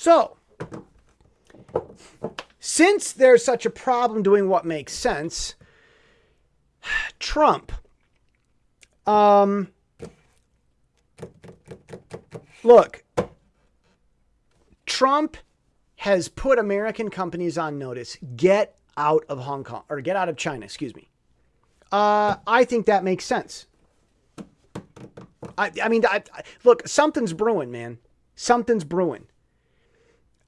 So, since there's such a problem doing what makes sense, Trump, um, look, Trump has put American companies on notice. Get out of Hong Kong or get out of China, excuse me. Uh, I think that makes sense. I, I mean, I, I, look, something's brewing, man. Something's brewing.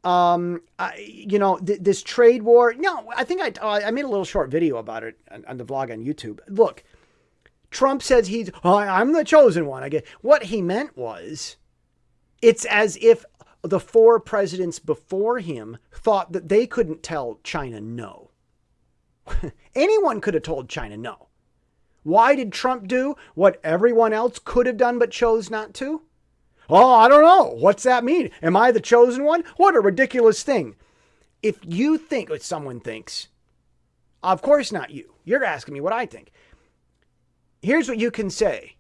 Um, I, you know, th- this trade war. No, I think I, uh, I made a little short video about it on, on the vlog on YouTube. Look, Trump says he's, oh, I'm the chosen one. I get what he meant was, it's as if the four presidents before him thought that they couldn't tell China no. Anyone could have told China no. Why did Trump do what everyone else could have done but chose not to? Oh, I don't know. What's that mean? Am I the chosen one? What a ridiculous thing. If you think what someone thinks, of course not you. You're asking me what I think. Here's what you can say.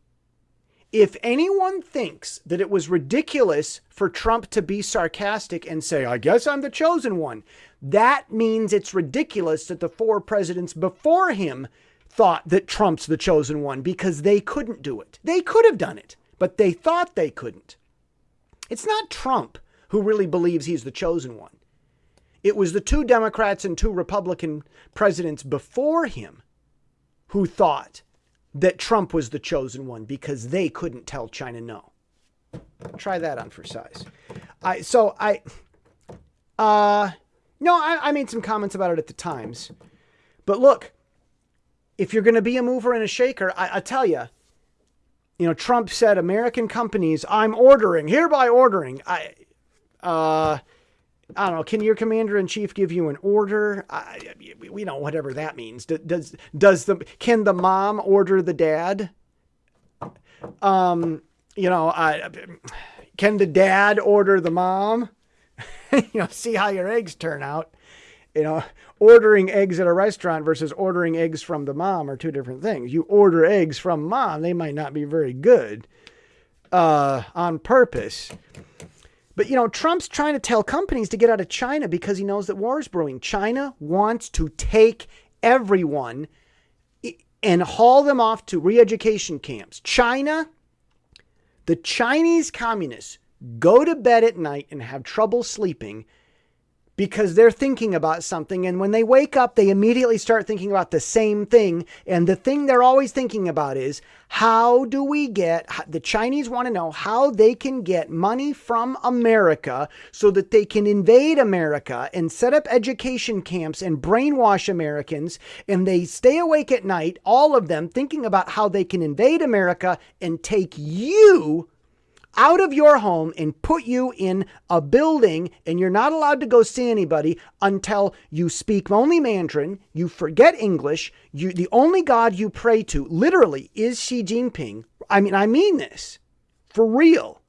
If anyone thinks that it was ridiculous for Trump to be sarcastic and say, I guess I'm the chosen one, that means it's ridiculous that the four presidents before him thought that Trump's the chosen one because they couldn't do it. They could have done it, but they thought they couldn't. It's not Trump who really believes he's the chosen one. It was the two Democrats and two Republican presidents before him who thought that Trump was the chosen one because they couldn't tell China no. Try that on for size. I so I uh no, I, I made some comments about it at the Times. But look, if you're going to be a mover and a shaker, I, I tell you, you know, Trump said American companies, I'm ordering, hereby ordering. I, uh, I don't know. Can your commander in chief give you an order? I, we know whatever that means. Does does the can the mom order the dad? Um, you know, I, can the dad order the mom? you know, see how your eggs turn out you know, ordering eggs at a restaurant versus ordering eggs from the mom are two different things. You order eggs from mom, they might not be very good uh, on purpose. But, you know, Trump's trying to tell companies to get out of China because he knows that war is brewing. China wants to take everyone and haul them off to re education camps. China, the Chinese communists go to bed at night and have trouble sleeping because they're thinking about something. And when they wake up, they immediately start thinking about the same thing. And the thing they're always thinking about is how do we get the Chinese want to know how they can get money from America so that they can invade America and set up education camps and brainwash Americans. And they stay awake at night, all of them thinking about how they can invade America and take you out of your home and put you in a building, and you're not allowed to go see anybody until you speak only Mandarin, you forget English, you the only God you pray to literally is Xi Jinping. I mean, I mean this for real.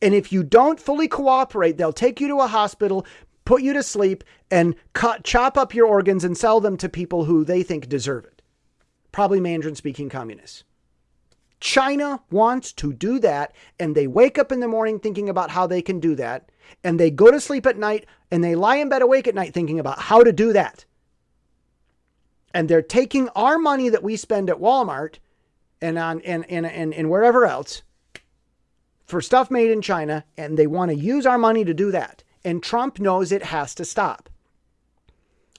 And if you don't fully cooperate, they'll take you to a hospital, put you to sleep, and cut, chop up your organs and sell them to people who they think deserve it. Probably Mandarin speaking communists. China wants to do that, and they wake up in the morning thinking about how they can do that, and they go to sleep at night and they lie in bed awake at night thinking about how to do that. And they're taking our money that we spend at Walmart and on and, and, and, and wherever else for stuff made in China, and they want to use our money to do that. And Trump knows it has to stop.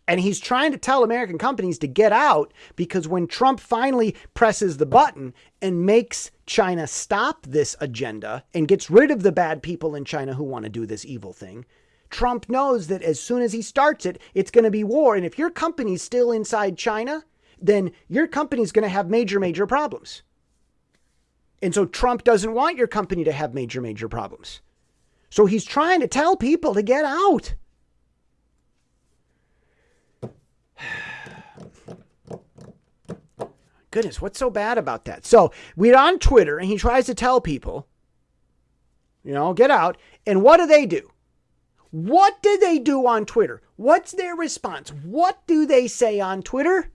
And he's trying to tell American companies to get out because when Trump finally presses the button and makes China stop this agenda and gets rid of the bad people in China who want to do this evil thing, Trump knows that as soon as he starts it, it's going to be war. And if your company's still inside China, then your company's going to have major, major problems. And so Trump doesn't want your company to have major, major problems. So he's trying to tell people to get out. Goodness, what's so bad about that? So we're on Twitter and he tries to tell people, you know, get out. And what do they do? What do they do on Twitter? What's their response? What do they say on Twitter?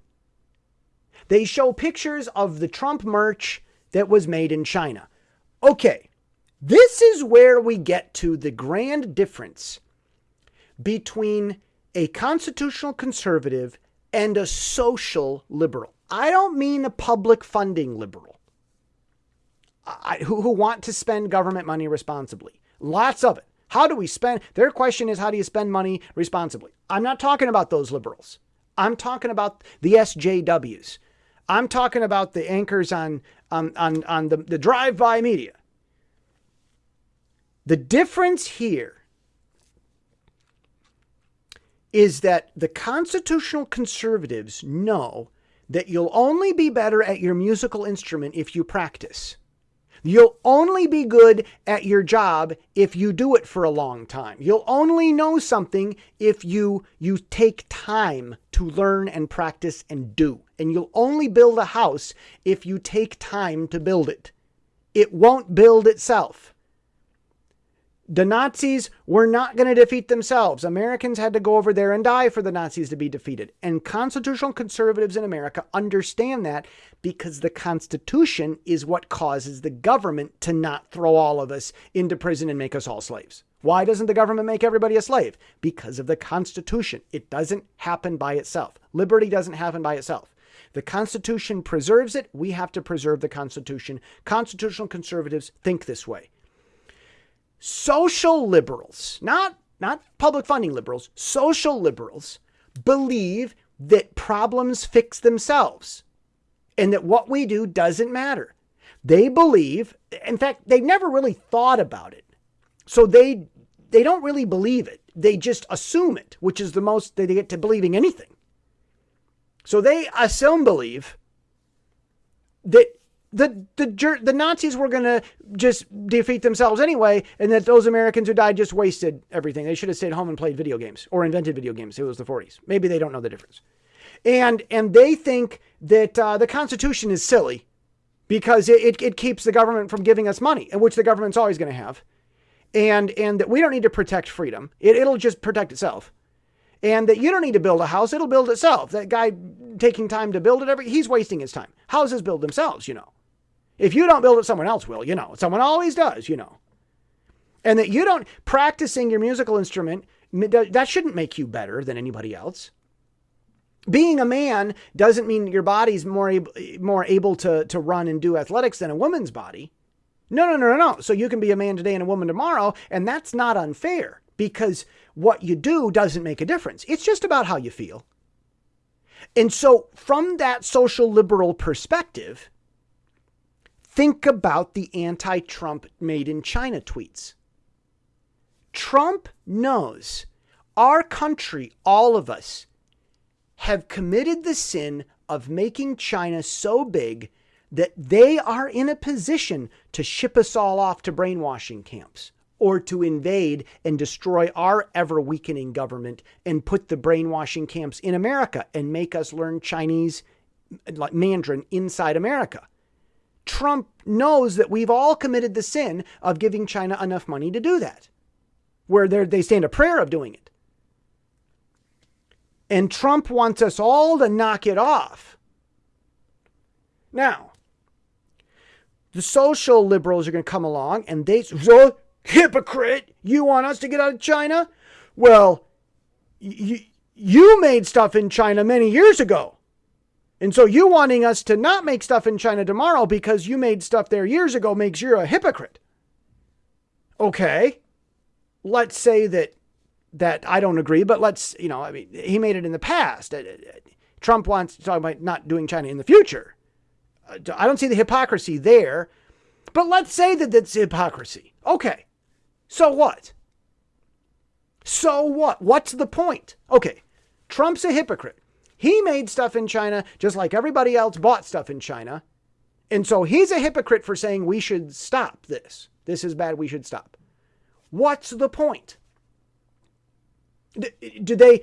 They show pictures of the Trump merch that was made in China. Okay, This is where we get to the grand difference between a constitutional conservative and a social liberal. I don't mean a public funding liberal I, who, who want to spend government money responsibly. Lots of it. How do we spend? Their question is, how do you spend money responsibly? I'm not talking about those liberals. I'm talking about the SJWs. I'm talking about the anchors on, on, on, on the, the drive by media. The difference here is that the constitutional conservatives know that you'll only be better at your musical instrument if you practice. You'll only be good at your job if you do it for a long time. You'll only know something if you you take time to learn and practice and do. And you'll only build a house if you take time to build it. It won't build itself. The Nazis were not going to defeat themselves. Americans had to go over there and die for the Nazis to be defeated. And constitutional conservatives in America understand that because the Constitution is what causes the government to not throw all of us into prison and make us all slaves. Why doesn't the government make everybody a slave? Because of the Constitution. It doesn't happen by itself. Liberty doesn't happen by itself. The Constitution preserves it. We have to preserve the Constitution. Constitutional conservatives think this way social liberals, not, not public funding liberals, social liberals believe that problems fix themselves and that what we do doesn't matter. They believe, in fact, they never really thought about it. So they they don't really believe it. They just assume it, which is the most they get to believing anything. So they assume believe that the the the Nazis were going to just defeat themselves anyway, and that those Americans who died just wasted everything. They should have stayed home and played video games or invented video games. It was the 40s. Maybe they don't know the difference, and and they think that uh, the Constitution is silly because it, it, it keeps the government from giving us money, which the government's always going to have, and and that we don't need to protect freedom. It, it'll just protect itself and that you don't need to build a house it'll build itself that guy taking time to build it every he's wasting his time houses build themselves you know if you don't build it, someone else will, you know. Someone always does, you know. And that you don't, practicing your musical instrument, that shouldn't make you better than anybody else. Being a man doesn't mean your body's more able, more able to, to run and do athletics than a woman's body. No, no, no, no, no. So you can be a man today and a woman tomorrow, and that's not unfair because what you do doesn't make a difference. It's just about how you feel. And so, from that social liberal perspective, Think about the anti Trump made in China tweets. Trump knows our country, all of us, have committed the sin of making China so big that they are in a position to ship us all off to brainwashing camps or to invade and destroy our ever weakening government and put the brainwashing camps in America and make us learn Chinese like Mandarin inside America. Trump knows that we've all committed the sin of giving China enough money to do that, where they stand a prayer of doing it. And Trump wants us all to knock it off. Now, the social liberals are going to come along and they say, hypocrite, you want us to get out of China? Well, you made stuff in China many years ago. And so you wanting us to not make stuff in China tomorrow because you made stuff there years ago makes you a hypocrite. Okay. Let's say that that I don't agree, but let's, you know, I mean, he made it in the past. Uh, uh, Trump wants to talk about not doing China in the future. Uh, I don't see the hypocrisy there, but let's say that that's hypocrisy. Okay. So what? So what? What's the point? Okay. Trump's a hypocrite. He made stuff in China just like everybody else bought stuff in China. And so he's a hypocrite for saying we should stop this. This is bad. We should stop. What's the point? Do they?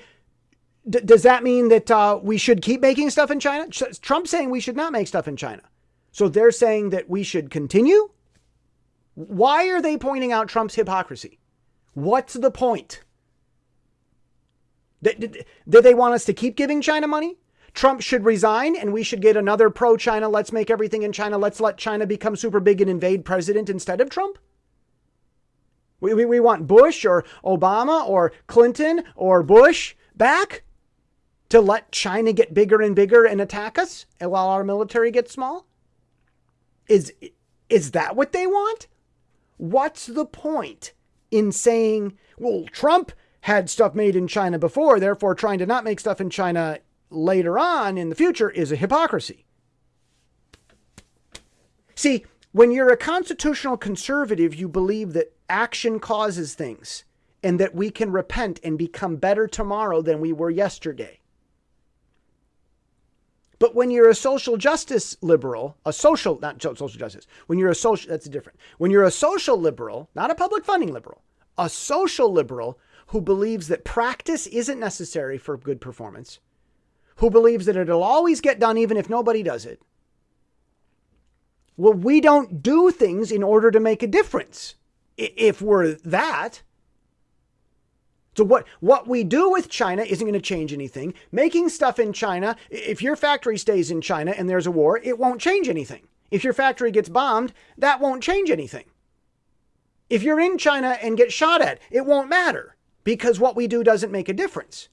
Does that mean that uh, we should keep making stuff in China? Trump's saying we should not make stuff in China. So they're saying that we should continue? Why are they pointing out Trump's hypocrisy? What's the point? Did, they want us to keep giving China money? Trump should resign and we should get another pro China, let's make everything in China, let's let China become super big and invade president instead of Trump? We, we, we want Bush or Obama or Clinton or Bush back to let China get bigger and bigger and attack us while our military gets small? Is, is that what they want? What's the point in saying, well, Trump had stuff made in China before, therefore trying to not make stuff in China later on in the future is a hypocrisy? See, when you're a constitutional conservative, you believe that action causes things and that we can repent and become better tomorrow than we were yesterday. But when you're a social justice liberal, a social, not social justice, when you're a social, that's different. When you're a social liberal, not a public funding liberal, a social liberal who believes that practice isn't necessary for good performance, who believes that it'll always get done even if nobody does it. Well, we don't do things in order to make a difference. If we're that, so what, what we do with China isn't going to change anything. Making stuff in China, if your factory stays in China and there's a war, it won't change anything. If your factory gets bombed, that won't change anything. If you're in China and get shot at, it won't matter because what we do doesn't make a difference.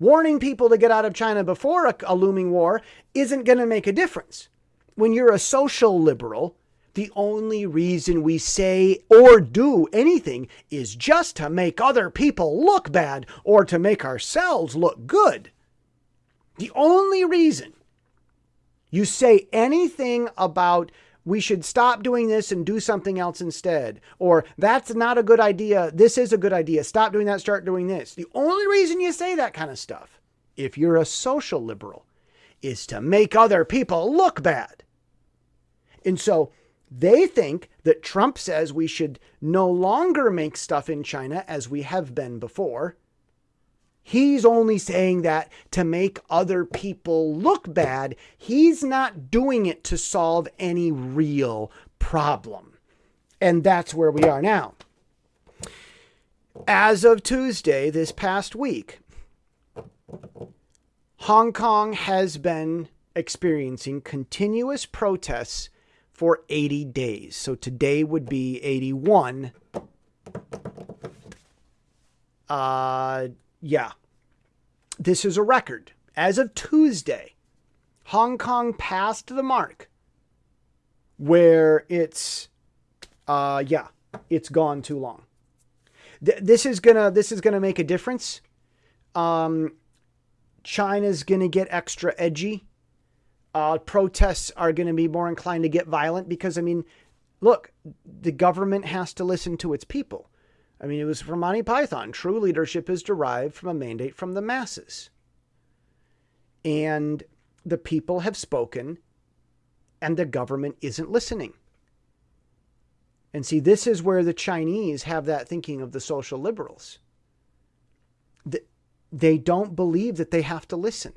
Warning people to get out of China before a, a looming war isn't going to make a difference. When you're a social liberal, the only reason we say or do anything is just to make other people look bad or to make ourselves look good. The only reason you say anything about we should stop doing this and do something else instead, or that's not a good idea, this is a good idea, stop doing that, start doing this. The only reason you say that kind of stuff, if you're a social liberal, is to make other people look bad. And so, they think that Trump says we should no longer make stuff in China as we have been before. He's only saying that to make other people look bad. He's not doing it to solve any real problem. And that's where we are now. As of Tuesday, this past week, Hong Kong has been experiencing continuous protests for 80 days. So today would be 81. Uh, yeah. This is a record. As of Tuesday, Hong Kong passed the mark where it's, uh, yeah, it's gone too long. Th- this is gonna this is gonna make a difference. Um, China's gonna get extra edgy uh, protests are to be more inclined to get violent because, I mean, look, the government has to listen to its people. I mean, it was from Monty Python. True leadership is derived from a mandate from the masses. And the people have spoken, and the government isn't listening. And see, this is where the Chinese have that thinking of the social liberals. They don't believe that they have to listen.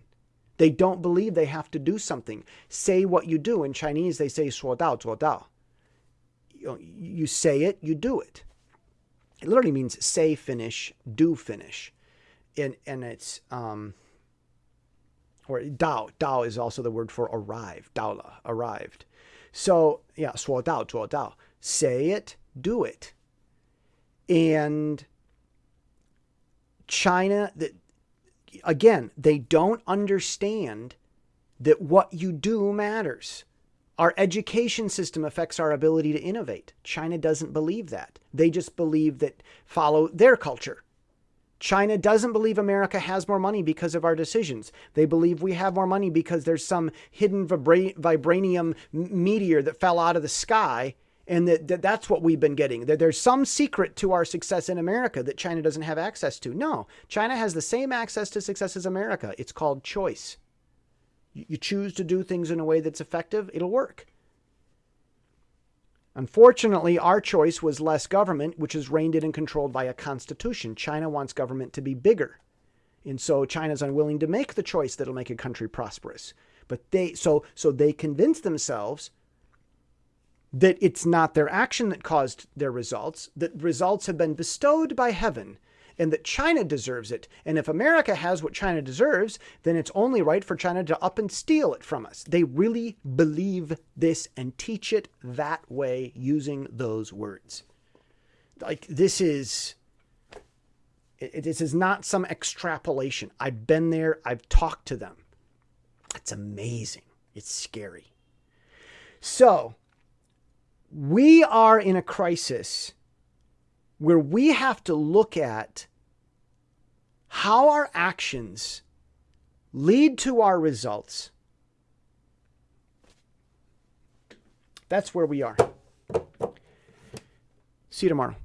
They don't believe they have to do something. Say what you do. In Chinese, they say 说到做到. You, you say it, you do it. it literally means say finish, do finish. And, and it's, um, or Dao. Dao is also the word for arrive, Daola, arrived. So, yeah, Suo Dao, Zuo Dao. Say it, do it. And China, that again, they don't understand that what you do matters. Our education system affects our ability to innovate. China doesn't believe that. They just believe that follow their culture. China doesn't believe America has more money because of our decisions. They believe we have more money because there's some hidden vibra- vibranium meteor that fell out of the sky and that, that that's what we've been getting. That there's some secret to our success in America that China doesn't have access to. No, China has the same access to success as America. It's called choice. You choose to do things in a way that's effective, it'll work. Unfortunately, our choice was less government, which is reined in and controlled by a constitution. China wants government to be bigger. And so China's unwilling to make the choice that'll make a country prosperous. But they so so they convince themselves that it's not their action that caused their results, that results have been bestowed by heaven, and that China deserves it. And if America has what China deserves, then it's only right for China to up and steal it from us. They really believe this and teach it that way using those words. like this is it, this is not some extrapolation. I've been there, I've talked to them. It's amazing. It's scary. So, we are in a crisis where we have to look at how our actions lead to our results. That's where we are. See you tomorrow.